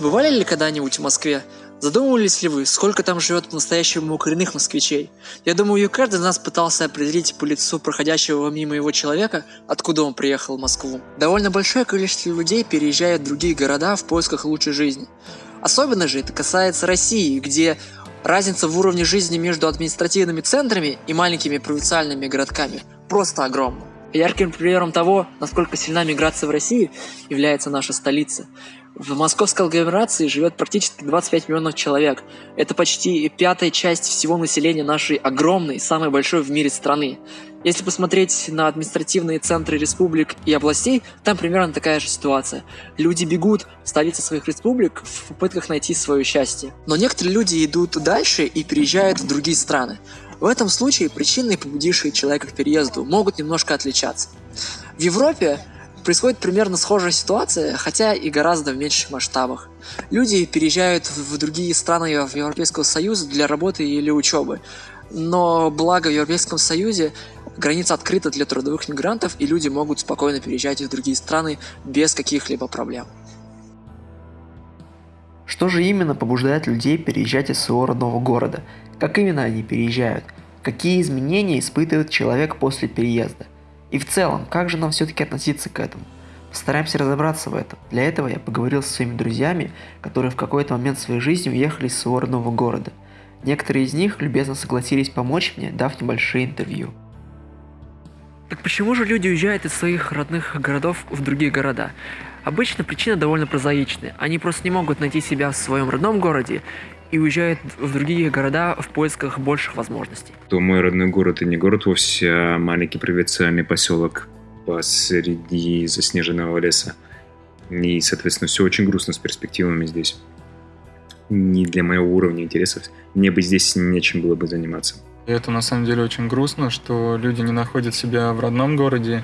Бывали ли когда-нибудь в Москве? Задумывались ли вы, сколько там живет по-настоящему коренных москвичей? Я думаю, каждый из нас пытался определить по лицу проходящего мимо его человека, откуда он приехал в Москву. Довольно большое количество людей переезжает в другие города в поисках лучшей жизни. Особенно же это касается России, где разница в уровне жизни между административными центрами и маленькими провинциальными городками просто огромна. Ярким примером того, насколько сильна миграция в России, является наша столица. В московской агломерации живет практически 25 миллионов человек. Это почти пятая часть всего населения нашей огромной, самой большой в мире страны. Если посмотреть на административные центры республик и областей, там примерно такая же ситуация. Люди бегут в столицы своих республик в попытках найти свое счастье. Но некоторые люди идут дальше и переезжают в другие страны. В этом случае причины, побудившие человека к переезду, могут немножко отличаться. В Европе происходит примерно схожая ситуация, хотя и гораздо в меньших масштабах. Люди переезжают в другие страны Европейского Союза для работы или учебы. Но благо в Европейском Союзе граница открыта для трудовых мигрантов, и люди могут спокойно переезжать в другие страны без каких-либо проблем. Что же именно побуждает людей переезжать из своего родного города? Как именно они переезжают? Какие изменения испытывает человек после переезда? И в целом, как же нам все-таки относиться к этому? Постараемся разобраться в этом. Для этого я поговорил со своими друзьями, которые в какой-то момент своей жизни уехали из своего родного города. Некоторые из них любезно согласились помочь мне, дав небольшие интервью. Так почему же люди уезжают из своих родных городов в другие города? Обычно причина довольно прозаичная. Они просто не могут найти себя в своем родном городе и уезжают в другие города в поисках больших возможностей. То мой родной город и не город вовсе, а маленький провинциальный поселок посреди заснеженного леса. И, соответственно, все очень грустно с перспективами здесь. Не для моего уровня интересов. Мне бы здесь нечем было бы заниматься. И это на самом деле очень грустно, что люди не находят себя в родном городе,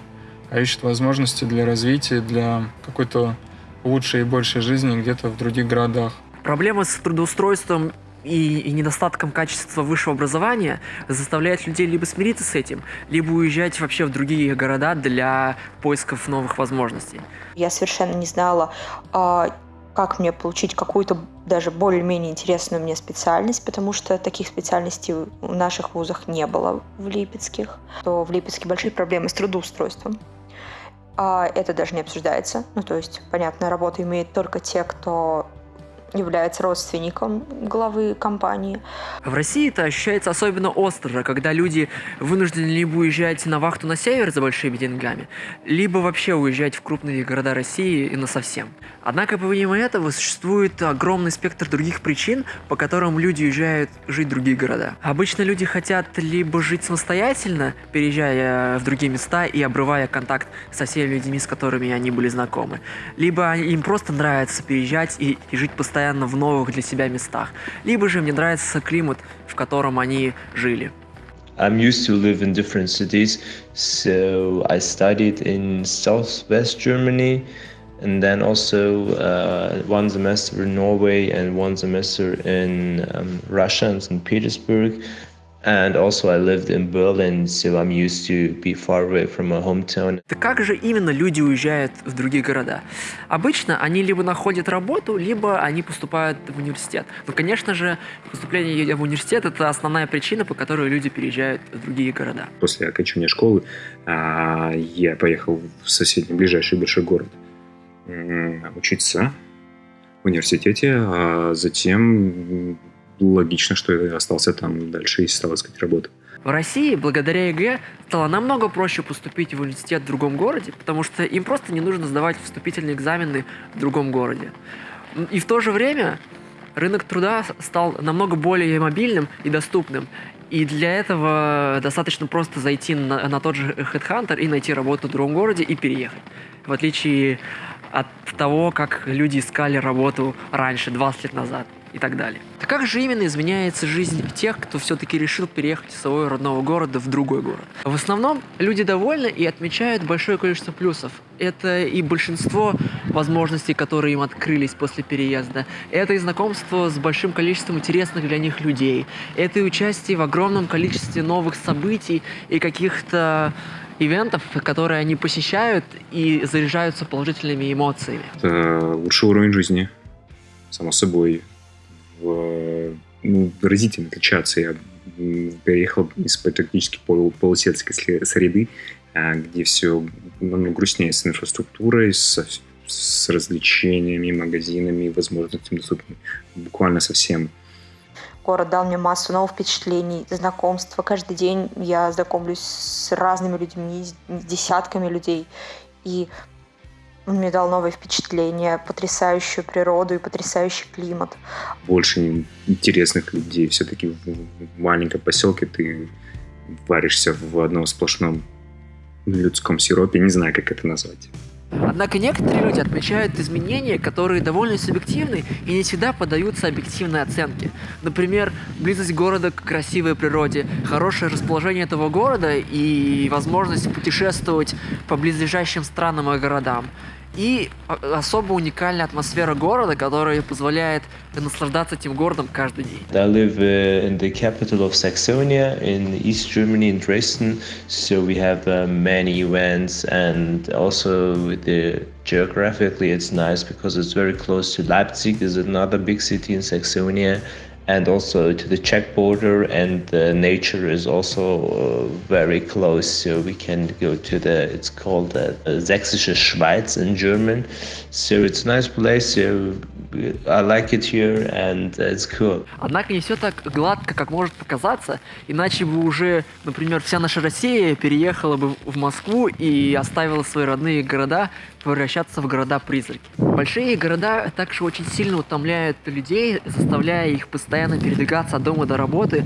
а ищут возможности для развития, для какой-то лучшей и большей жизни где-то в других городах. Проблема с трудоустройством и, и недостатком качества высшего образования заставляет людей либо смириться с этим, либо уезжать вообще в другие города для поисков новых возможностей. Я совершенно не знала, а, как мне получить какую-то даже более-менее интересную мне специальность, потому что таких специальностей в наших вузах не было в Липецких. То в Липецке большие проблемы с трудоустройством. А это даже не обсуждается. Ну, то есть, понятно, работу имеют только те, кто является родственником главы компании. В России это ощущается особенно остро, когда люди вынуждены либо уезжать на вахту на север за большими деньгами, либо вообще уезжать в крупные города России и на совсем. Однако помимо этого существует огромный спектр других причин, по которым люди уезжают жить в другие города. Обычно люди хотят либо жить самостоятельно, переезжая в другие места и обрывая контакт со всеми людьми, с которыми они были знакомы, либо им просто нравится переезжать и, и жить постоянно постоянно в новых для себя местах, либо же мне нравится климат, в котором они жили. I'm used to live in different cities, so I studied in southwest Germany, and then also uh, one semester in Norway and one semester in um, Russia and St. Petersburg. And also I lived in Berlin, so I'm used to be far away from my hometown. Так как же именно люди уезжают в другие города? Обычно они либо находят работу, либо они поступают в университет. Но, конечно же, поступление в университет – это основная причина, по которой люди переезжают в другие города. После окончания школы а, я поехал в соседний, ближайший большой город учиться в университете, а затем логично, что я остался там дальше и стал искать работу. В России благодаря ЕГЭ стало намного проще поступить в университет в другом городе, потому что им просто не нужно сдавать вступительные экзамены в другом городе. И в то же время рынок труда стал намного более мобильным и доступным. И для этого достаточно просто зайти на, на тот же Headhunter и найти работу в другом городе и переехать. В отличие от того, как люди искали работу раньше, 20 лет назад и так далее. Так как же именно изменяется жизнь тех, кто все-таки решил переехать из своего родного города в другой город? В основном люди довольны и отмечают большое количество плюсов. Это и большинство возможностей, которые им открылись после переезда. Это и знакомство с большим количеством интересных для них людей. Это и участие в огромном количестве новых событий и каких-то ивентов, которые они посещают и заряжаются положительными эмоциями. Это лучший уровень жизни само собой, в, ну, разительно отличаться. Я переехал из практически полу, полусельской среды, а, где все намного грустнее с инфраструктурой, с, с развлечениями, магазинами, возможностями доступными буквально совсем. Город дал мне массу новых впечатлений, знакомства. Каждый день я знакомлюсь с разными людьми, с десятками людей. И он мне дал новые впечатления, потрясающую природу и потрясающий климат. Больше интересных людей. Все-таки в маленьком поселке ты варишься в одном сплошном людском сиропе. Не знаю, как это назвать. Однако некоторые люди отмечают изменения, которые довольно субъективны и не всегда поддаются объективной оценке. Например, близость города к красивой природе, хорошее расположение этого города и возможность путешествовать по близлежащим странам и городам и особо уникальная атмосфера города, которая позволяет наслаждаться этим городом каждый день. I live uh, in the capital of Saxonia in East Germany in Dresden, so we have uh, many events and also the geographically it's nice because it's very close to Leipzig is another big city in Saxonia and also to the Czech border, and the nature is also uh, very close. So we can go to the, it's called the Sächsische Schweiz in German. So it's a nice place. So I like it here, and it's cool. Однако не все так гладко, как может показаться, иначе бы уже, например, вся наша Россия переехала бы в Москву и оставила свои родные города превращаться в города-призраки. Большие города также очень сильно утомляют людей, заставляя их постоянно передвигаться от дома до работы,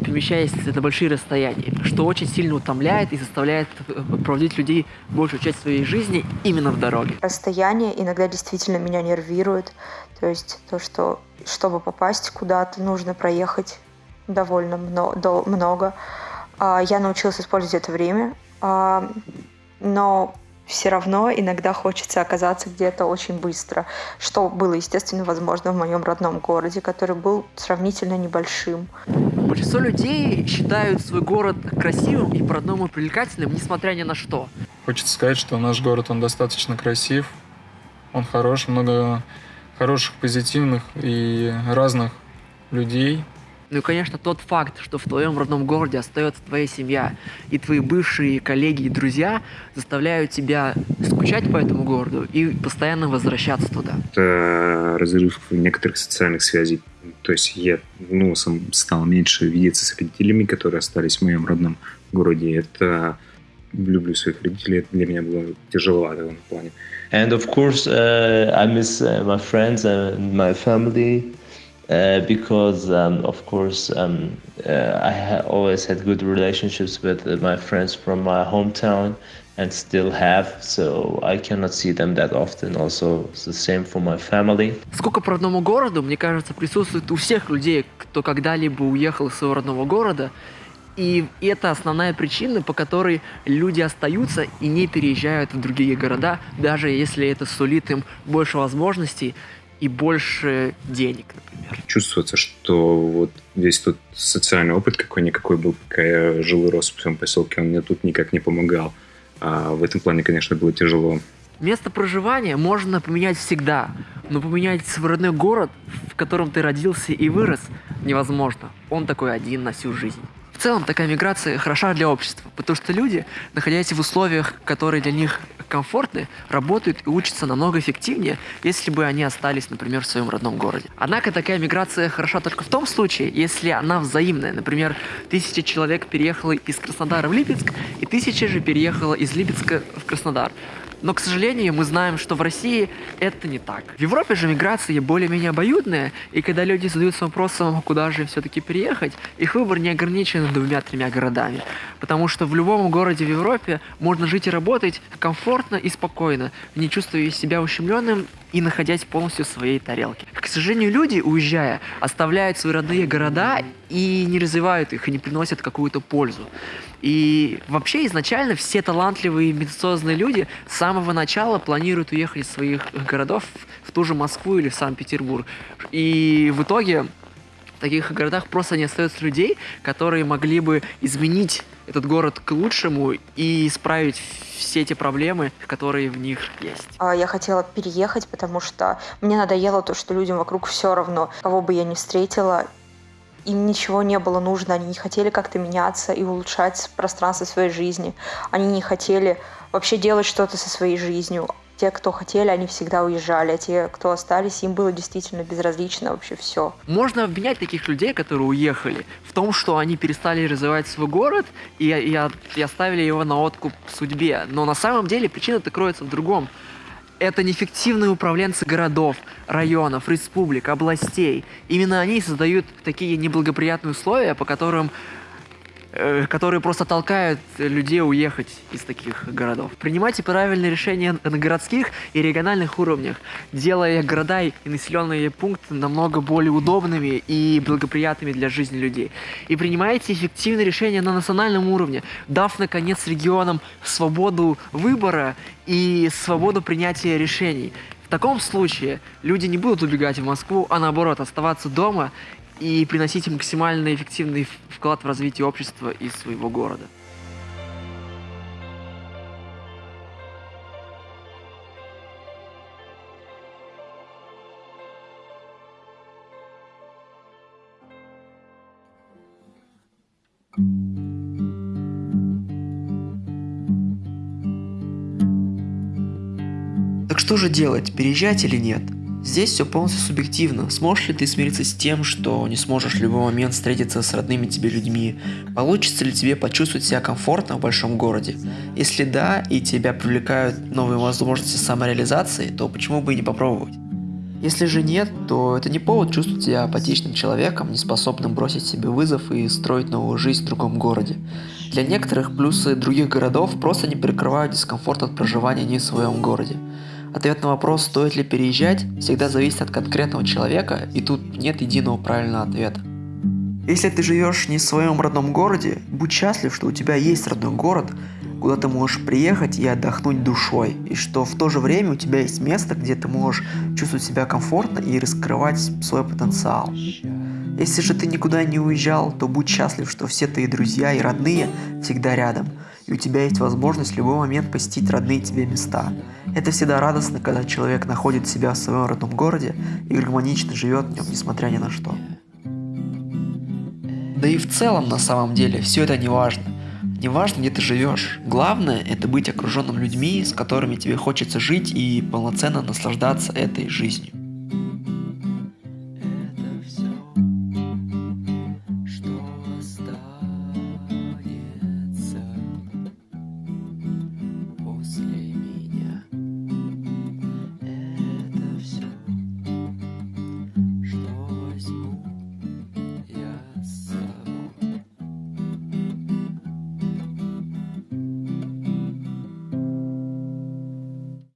перемещаясь на большие расстояния, что очень сильно утомляет и заставляет э, проводить людей большую часть своей жизни именно в дороге. Расстояние иногда действительно меня нервирует, то есть то, что чтобы попасть куда-то, нужно проехать довольно много. А, я научилась использовать это время, а, но все равно иногда хочется оказаться где-то очень быстро, что было, естественно, возможно в моем родном городе, который был сравнительно небольшим. Большинство людей считают свой город красивым и по-родному привлекательным, несмотря ни на что. Хочется сказать, что наш город, он достаточно красив, он хорош, много хороших, позитивных и разных людей, ну и, конечно, тот факт, что в твоем родном городе остается твоя семья, и твои бывшие коллеги и друзья заставляют тебя скучать по этому городу и постоянно возвращаться туда. Это разрыв некоторых социальных связей. То есть я ну, сам стал меньше видеться с родителями, которые остались в моем родном городе. Это люблю своих родителей, это для меня было тяжеловато в этом плане. And of course, uh, I miss uh, my friends and my family. Uh, because um, of course um, uh, I ha- always had good relationships with uh, my friends from my hometown and still have, so I cannot see them that often. Also, it's the same for my family. Сколько по родному городу, мне кажется, присутствует у всех людей, кто когда-либо уехал из своего родного города. И это основная причина, по которой люди остаются и не переезжают в другие города, даже если это сулит им больше возможностей и больше денег, например. Чувствуется, что вот весь тот социальный опыт какой-никакой был, пока я жил и рос в своем поселке, он мне тут никак не помогал. А в этом плане, конечно, было тяжело. Место проживания можно поменять всегда, но поменять свой родной город, в котором ты родился и вырос, невозможно. Он такой один на всю жизнь. В целом такая миграция хороша для общества, потому что люди, находясь в условиях, которые для них комфортны, работают и учатся намного эффективнее, если бы они остались, например, в своем родном городе. Однако такая миграция хороша только в том случае, если она взаимная. Например, тысяча человек переехала из Краснодара в Липецк, и тысяча же переехала из Липецка в Краснодар. Но, к сожалению, мы знаем, что в России это не так. В Европе же миграция более-менее обоюдная, и когда люди задаются вопросом, куда же все-таки переехать, их выбор не ограничен двумя-тремя городами. Потому что в любом городе в Европе можно жить и работать комфортно и спокойно, не чувствуя себя ущемленным и находясь полностью в своей тарелке. К сожалению, люди, уезжая, оставляют свои родные города и не развивают их, и не приносят какую-то пользу. И вообще изначально все талантливые медицинные люди с самого начала планируют уехать из своих городов в ту же Москву или в Санкт-Петербург. И в итоге В таких городах просто не остается людей, которые могли бы изменить этот город к лучшему и исправить все эти проблемы, которые в них есть. А, я хотела переехать, потому что мне надоело то, что людям вокруг все равно, кого бы я ни встретила, им ничего не было нужно, они не хотели как-то меняться и улучшать пространство своей жизни. Они не хотели вообще делать что-то со своей жизнью. Те, кто хотели, они всегда уезжали, а те, кто остались, им было действительно безразлично вообще все. Можно обвинять таких людей, которые уехали, в том, что они перестали развивать свой город и, и, и оставили его на откуп судьбе. Но на самом деле причина-то кроется в другом это неэффективные управленцы городов, районов, республик, областей. Именно они создают такие неблагоприятные условия, по которым которые просто толкают людей уехать из таких городов. Принимайте правильные решения на городских и региональных уровнях, делая города и населенные пункты намного более удобными и благоприятными для жизни людей. И принимайте эффективные решения на национальном уровне, дав, наконец, регионам свободу выбора и свободу принятия решений. В таком случае люди не будут убегать в Москву, а наоборот оставаться дома и приносить максимально эффективный вклад в развитие общества и своего города. Так что же делать, переезжать или нет? Здесь все полностью субъективно. Сможешь ли ты смириться с тем, что не сможешь в любой момент встретиться с родными тебе людьми? Получится ли тебе почувствовать себя комфортно в большом городе? Если да, и тебя привлекают новые возможности самореализации, то почему бы и не попробовать? Если же нет, то это не повод чувствовать себя апатичным человеком, неспособным бросить себе вызов и строить новую жизнь в другом городе. Для некоторых плюсы других городов просто не перекрывают дискомфорт от проживания не в своем городе. Ответ на вопрос, стоит ли переезжать, всегда зависит от конкретного человека, и тут нет единого правильного ответа. Если ты живешь не в своем родном городе, будь счастлив, что у тебя есть родной город, куда ты можешь приехать и отдохнуть душой, и что в то же время у тебя есть место, где ты можешь чувствовать себя комфортно и раскрывать свой потенциал. Если же ты никуда не уезжал, то будь счастлив, что все твои друзья и родные всегда рядом, и у тебя есть возможность в любой момент посетить родные тебе места. Это всегда радостно, когда человек находит себя в своем родном городе и гармонично живет в нем, несмотря ни на что. Да и в целом, на самом деле, все это не важно. Не важно, где ты живешь. Главное – это быть окруженным людьми, с которыми тебе хочется жить и полноценно наслаждаться этой жизнью.